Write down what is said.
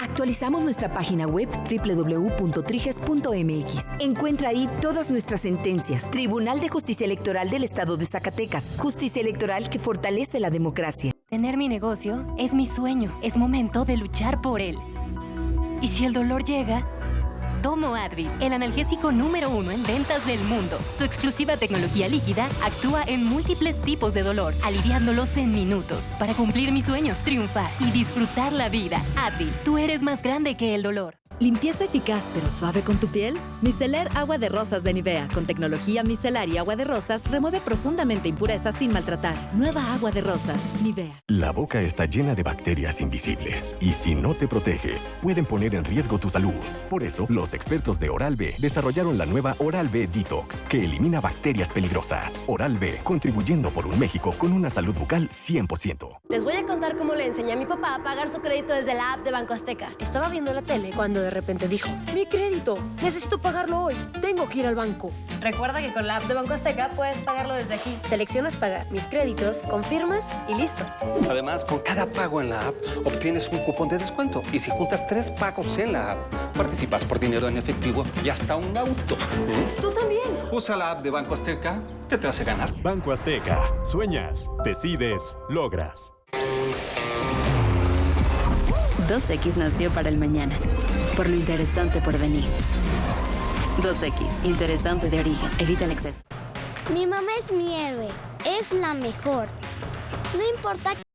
Actualizamos nuestra página web www.triges.mx. Encuentra ahí todas nuestras sentencias. Tribunal de Justicia Electoral del Estado de Zacatecas. Justicia electoral que fortalece la democracia. Tener mi negocio es mi sueño. Es momento de luchar por él. Y si el dolor llega, tomo Advil, el analgésico número uno en ventas del mundo. Su exclusiva tecnología líquida actúa en múltiples tipos de dolor, aliviándolos en minutos. Para cumplir mis sueños, triunfar y disfrutar la vida. Advil, tú eres más grande que el dolor. ¿Limpieza eficaz pero suave con tu piel? Micelar Agua de Rosas de Nivea con tecnología micelar y agua de rosas remueve profundamente impurezas sin maltratar. Nueva agua de rosas, Nivea. La boca está llena de bacterias invisibles y si no te proteges, pueden poner en riesgo tu salud. Por eso, los expertos de Oral-B desarrollaron la nueva Oral-B Detox que elimina bacterias peligrosas. Oral-B, contribuyendo por un México con una salud bucal 100%. Les voy a contar cómo le enseñé a mi papá a pagar su crédito desde la app de Banco Azteca. Estaba viendo la tele cuando de repente dijo, mi crédito, necesito pagarlo hoy, tengo que ir al banco. Recuerda que con la app de Banco Azteca puedes pagarlo desde aquí. Seleccionas pagar mis créditos, confirmas y listo. Además, con cada pago en la app obtienes un cupón de descuento. Y si juntas tres pagos en la app, participas por dinero en efectivo y hasta un auto. Tú también. Usa la app de Banco Azteca que te hace ganar. Banco Azteca. Sueñas, decides, logras. 2X nació para el mañana, por lo interesante por venir. 2X, interesante de origen, evita el exceso. Mi mamá es mi héroe, es la mejor. No importa